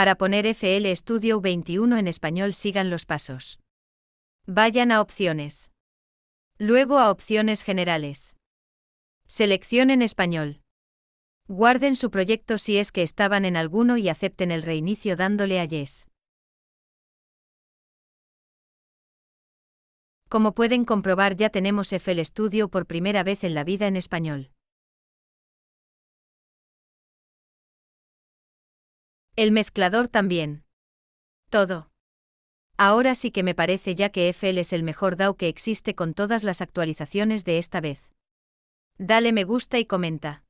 Para poner FL Studio 21 en español sigan los pasos. Vayan a opciones. Luego a opciones generales. Seleccionen español. Guarden su proyecto si es que estaban en alguno y acepten el reinicio dándole a Yes. Como pueden comprobar ya tenemos FL Studio por primera vez en la vida en español. El mezclador también. Todo. Ahora sí que me parece ya que FL es el mejor DAO que existe con todas las actualizaciones de esta vez. Dale me gusta y comenta.